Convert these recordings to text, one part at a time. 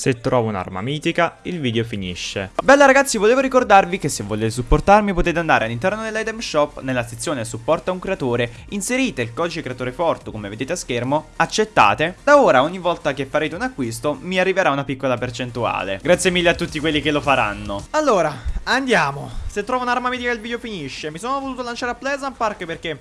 Se trovo un'arma mitica, il video finisce. Bella ragazzi, volevo ricordarvi che se volete supportarmi potete andare all'interno dell'item shop, nella sezione supporta un creatore, inserite il codice creatore forte come vedete a schermo, accettate. Da ora ogni volta che farete un acquisto mi arriverà una piccola percentuale. Grazie mille a tutti quelli che lo faranno. Allora, andiamo. Se trovo un'arma mitica il video finisce. Mi sono voluto lanciare a Pleasant Park perché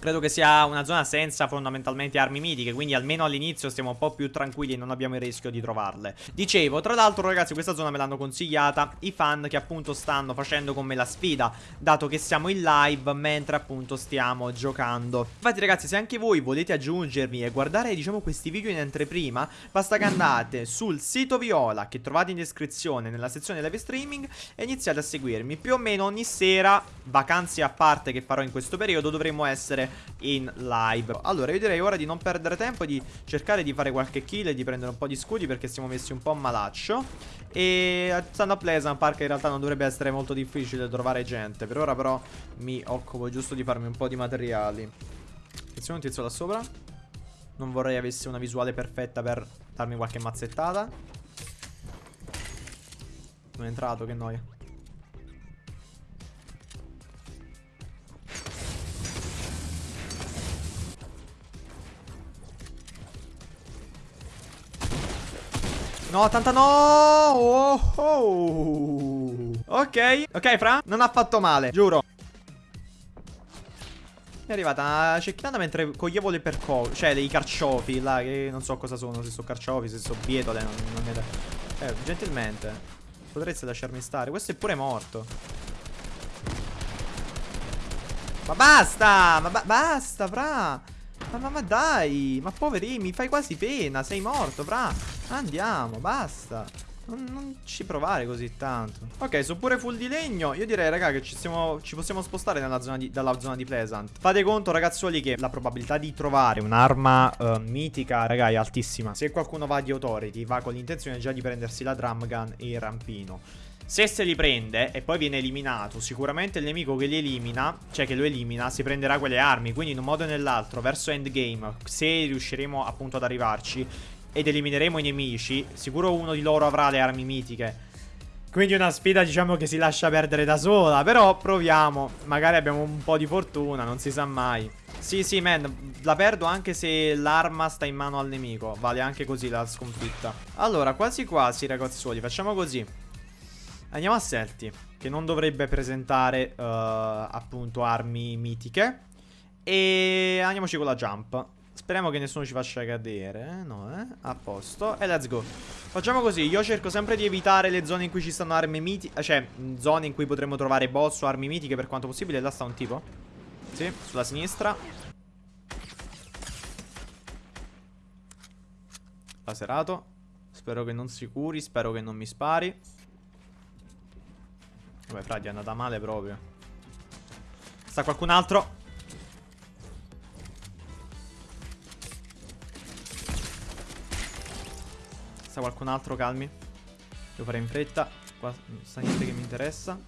Credo che sia una zona senza fondamentalmente armi mitiche Quindi almeno all'inizio stiamo un po' più tranquilli e non abbiamo il rischio di trovarle. Dicevo, tra l'altro ragazzi questa zona me l'hanno consigliata I fan che appunto stanno facendo con me la sfida Dato che siamo in live mentre appunto stiamo giocando. Infatti ragazzi se anche voi volete aggiungermi e guardare diciamo questi video in anteprima Basta che andate sul sito Viola che trovate in descrizione nella sezione live streaming E iniziate a seguirmi. Più o meno ogni sera, vacanze a parte che farò in questo periodo Dovremmo essere in live. Allora io direi ora di non perdere tempo Di cercare di fare qualche kill e di prendere un po' di scudi Perché siamo messi un po' malaccio. E stando a Pleasant Park in realtà non dovrebbe essere molto difficile trovare gente. Per ora però mi occupo giusto di farmi un po' di materiali. Attenzione un tizio da sopra. Non vorrei avesse una visuale perfetta per darmi qualche mazzettata. Non è entrato, che noia No, tanta no! Oh, oh. Ok, ok, Fra. Non ha fatto male, giuro. Mi è arrivata una cecchinata mentre coglievo le percosse. Cioè, dei carciofi là, che non so cosa sono. Se sono carciofi, se sono bietole. Non, non ne Eh, gentilmente. Potreste lasciarmi stare. Questo è pure morto. Ma basta! Ma ba basta, Fra! Ma, ma, ma dai, ma poverini, mi fai quasi pena, sei morto, fra. Andiamo, basta. Non, non, ci provare così tanto Ok, sono pure full di legno Io direi, raga, che ci, siamo, ci possiamo spostare zona di, dalla zona di Pleasant Fate conto, ragazzuoli, che la probabilità di trovare un'arma uh, mitica, raga, è altissima Se qualcuno va di Authority, va con l'intenzione già di prendersi la drum gun e il rampino se se li prende e poi viene eliminato, sicuramente il nemico che li elimina, cioè che lo elimina, si prenderà quelle armi. Quindi in un modo o nell'altro, verso endgame, se riusciremo appunto ad arrivarci ed elimineremo i nemici, sicuro uno di loro avrà le armi mitiche. Quindi una sfida diciamo che si lascia perdere da sola, però proviamo. Magari abbiamo un po' di fortuna, non si sa mai. Sì, sì, man, la perdo anche se l'arma sta in mano al nemico. Vale anche così la sconfitta. Allora, quasi quasi, ragazzuoli, facciamo così. Andiamo a Selti, che non dovrebbe presentare uh, appunto armi mitiche. E andiamoci con la jump. Speriamo che nessuno ci faccia cadere. No, eh? A posto. E let's go. Facciamo così. Io cerco sempre di evitare le zone in cui ci stanno armi mitiche. Cioè, zone in cui potremmo trovare boss o armi mitiche per quanto possibile. Là sta un tipo. Sì, sulla sinistra. Laserato. Spero che non si curi. Spero che non mi spari. Vabbè, frati, è andata male proprio. Sta qualcun altro? Sta qualcun altro, calmi. Devo fare in fretta. Qua non sta niente che mi interessa.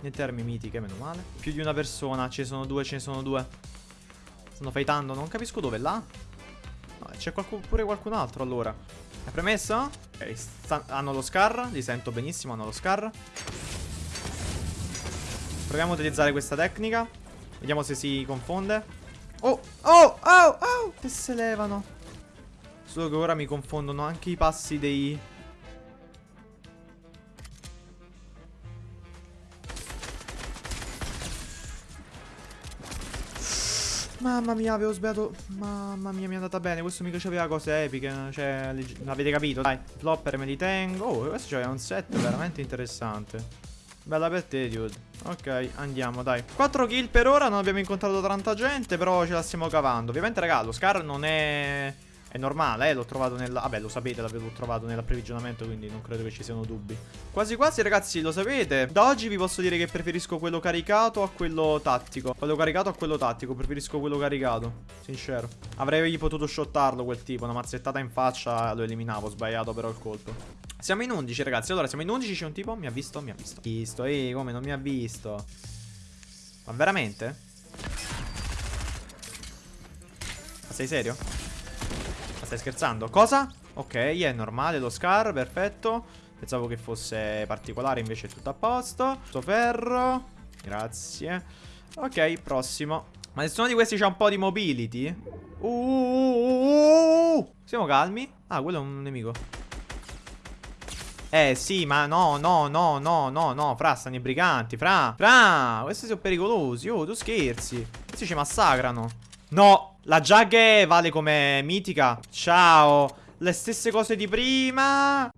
Niente armi mitiche, meno male. Più di una persona, ce ne sono due, ce ne sono due. Stanno fightando, non capisco dove, là? No, c'è pure qualcun altro allora. È premesso? Ok, hanno lo scar, li sento benissimo, hanno lo scar. Proviamo a utilizzare questa tecnica. Vediamo se si confonde. Oh, oh, oh, oh, che se levano. Solo che ora mi confondono anche i passi dei... Mamma mia, avevo sbagliato. Mamma mia, mi è andata bene. Questo mica c'aveva cose epiche. Cioè, l'avete capito? Dai, flopper me li tengo. Oh, questo c'aveva un set veramente interessante. Bella per te, dude. Ok, andiamo, dai. 4 kill per ora, non abbiamo incontrato tanta gente, però ce la stiamo cavando. Ovviamente, raga, lo Scar non è... È normale, eh, l'ho trovato nel... Vabbè, lo sapete, l'avevo trovato nell'approvvigionamento, quindi non credo che ci siano dubbi. Quasi quasi, ragazzi, lo sapete. Da oggi vi posso dire che preferisco quello caricato a quello tattico. Quello caricato a quello tattico, preferisco quello caricato. Sincero. Avrei potuto shottarlo quel tipo, una mazzettata in faccia lo eliminavo, sbagliato però il colpo. Siamo in 11, ragazzi. Allora, siamo in 11, c'è un tipo. Mi ha visto? Mi ha visto. Visto, ehi, come non mi ha visto? Ma veramente? Ma sei serio? Stai scherzando? Cosa? Ok, è normale lo scar, perfetto. Pensavo che fosse particolare, invece è tutto a posto. Sto ferro. Grazie. Ok, prossimo. Ma nessuno di questi c'ha un po' di mobility? Uh, uh, uh, uh, Siamo calmi? Ah, quello è un nemico. Eh sì, ma no, no, no, no, no, no Fra, stanno i briganti, fra Fra, questi sono pericolosi Oh, tu scherzi Questi ci massacrano No, la Jagge vale come mitica. Ciao. Le stesse cose di prima